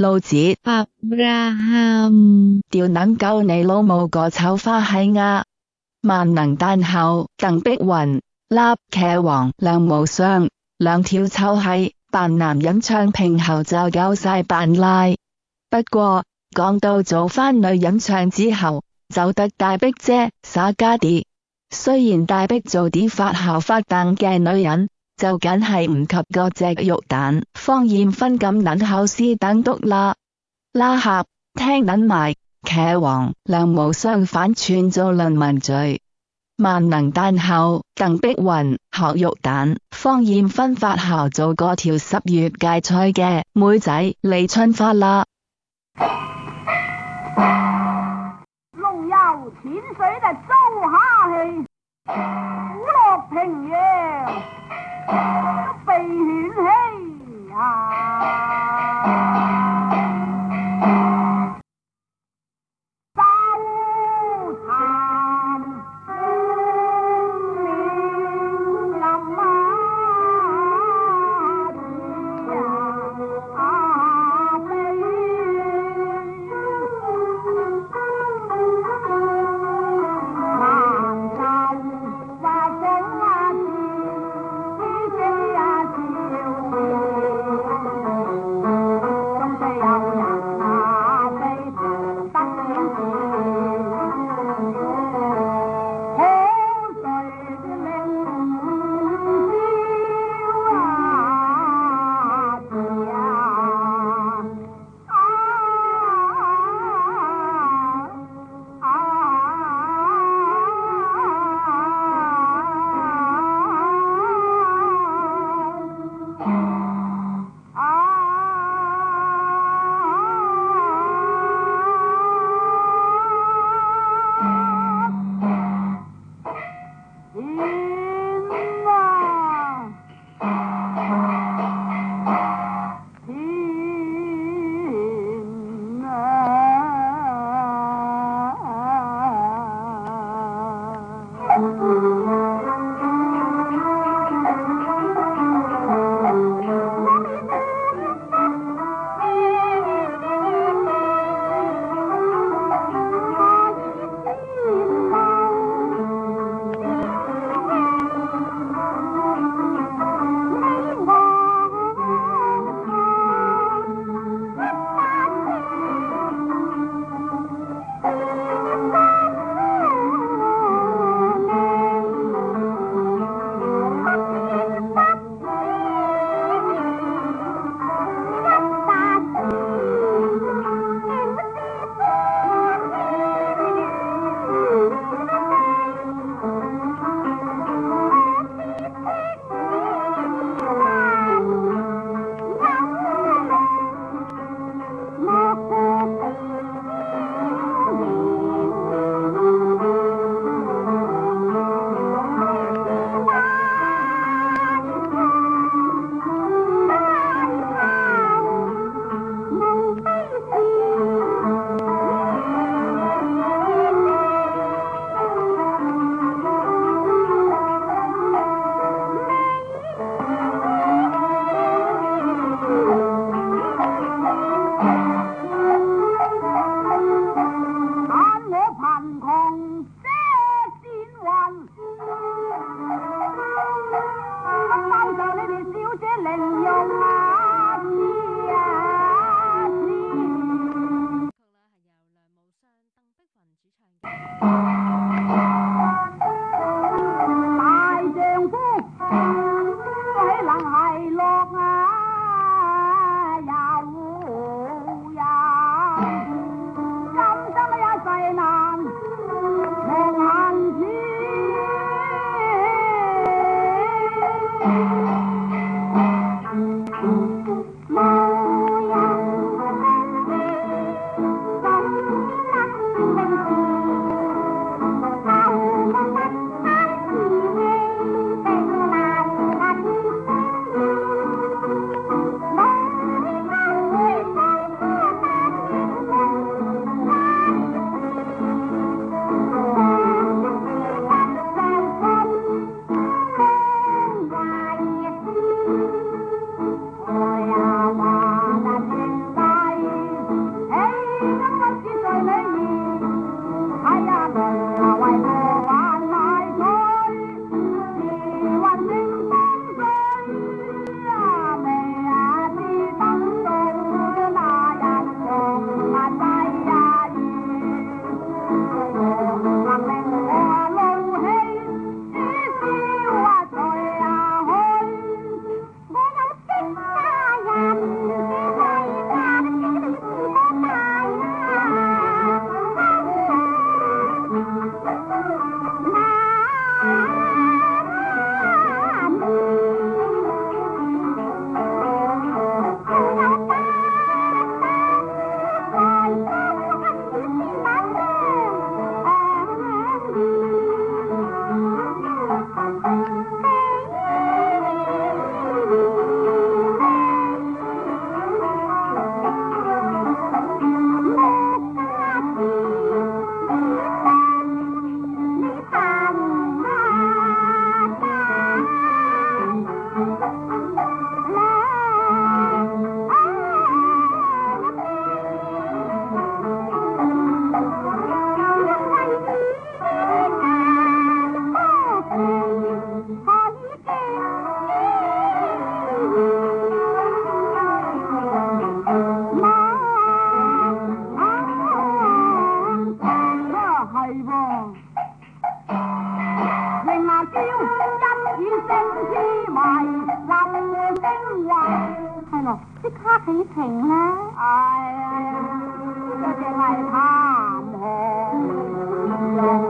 老子发吽，掉撚救你老母个丑花系啊！万能丹后，邓碧云、纳妾王梁无双两条臭系扮男人唱平后就够晒扮拉。不过讲到做翻女人唱之后，就得大碧姐耍家啲。虽然大碧做啲发姣发蛋嘅女人。就紧系唔及个只肉蛋，方艳芬咁捻考师等笃啦啦合听捻埋茄王梁无双反串做论文罪，万能蛋后邓碧云学肉蛋，方艳芬发后做个条十月芥菜嘅妹仔李春花啦。龙游浅水就周虾戏。就你哋小姐灵用。อกพี่ข้าขีเข่งแล้วไอ้จะจะไล่ข้างลง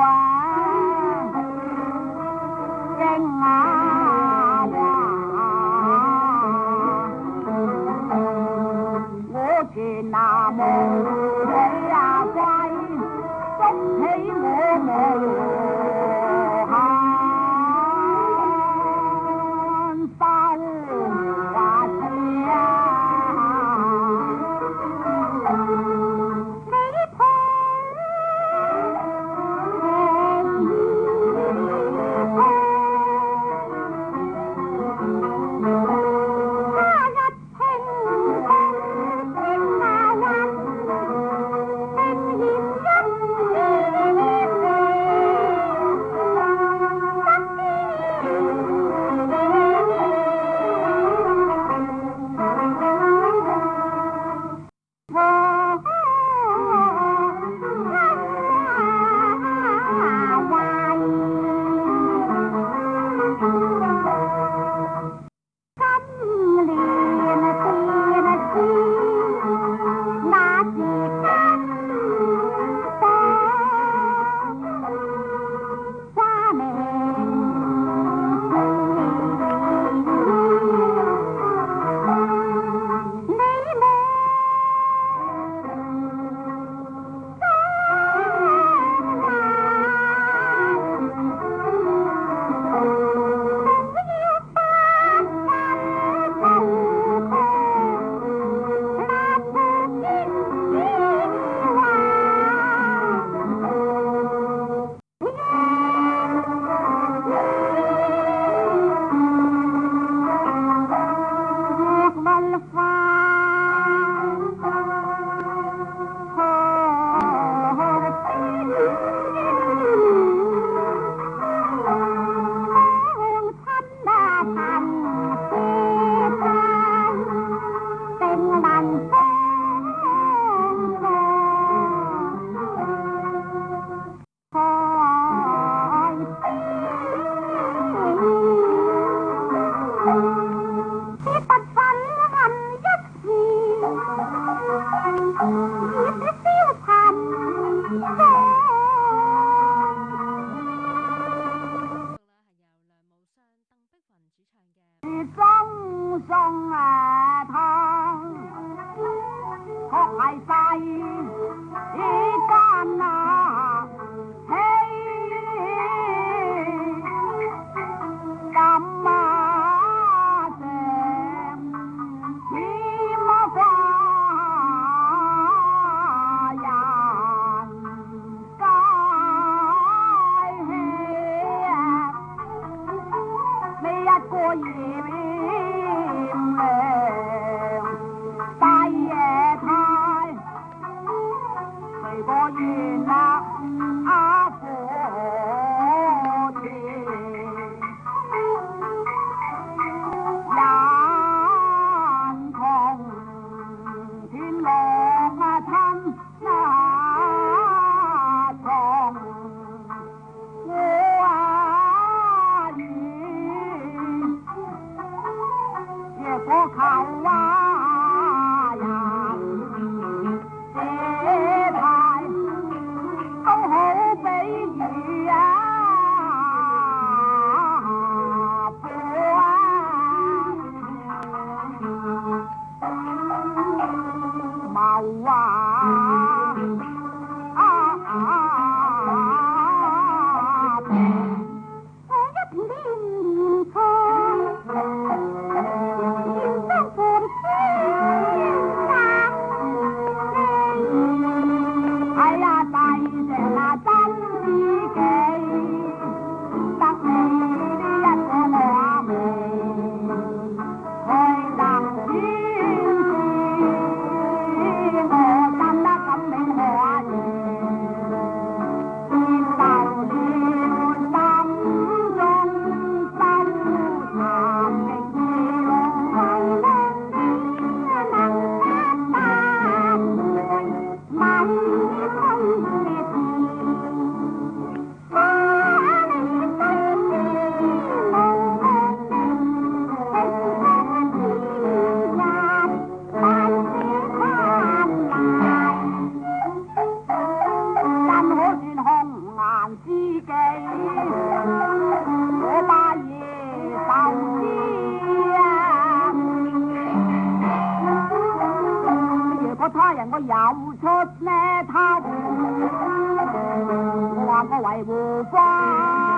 Wow. 我引领拜夜太，谁维护法。